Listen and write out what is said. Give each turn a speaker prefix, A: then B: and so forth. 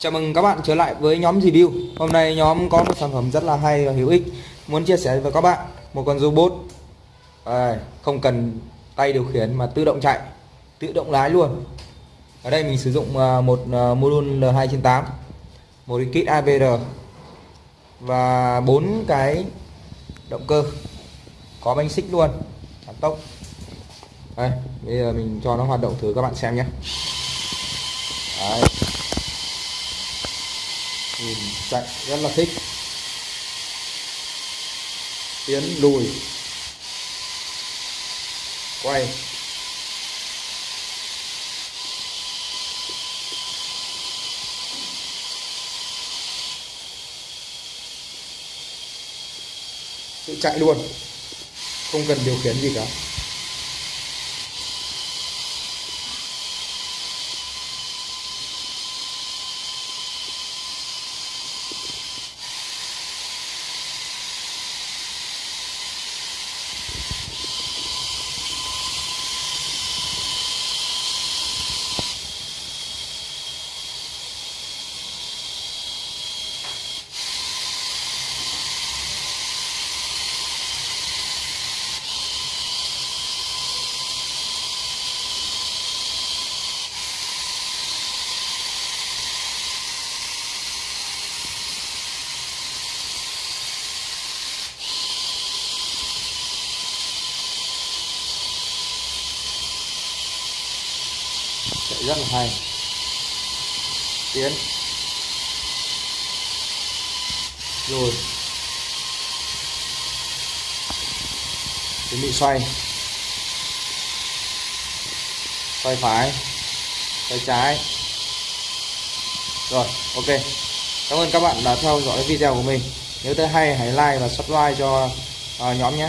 A: Chào mừng các bạn trở lại với nhóm review. Hôm nay nhóm có một sản phẩm rất là hay và hữu ích. Muốn chia sẻ với các bạn Một con robot. À, Không cần tay điều khiển mà tự động chạy Tự động lái luôn. Ở đây mình sử dụng à, một à, module L2 trên 8 Một cái kit AVR Và bốn cái động cơ. Có bánh xích luôn Giảm tốc. Đây, bây giờ mình cho nó hoạt động thử các bạn xem nhé. Đấy nhìn chạy, rất là thích. Tiến lùi. Quay. Tự chạy luôn. Không cần điều khiển gì cả. Chạy rất là hay. Tiến. Rồi. Chuẩn bị xoay. Xoay phải. Xoay trái. Rồi ok. Cảm ơn các bạn đã theo dõi video của mình. Nếu thấy hay hãy like và subscribe cho uh, nhóm nhé.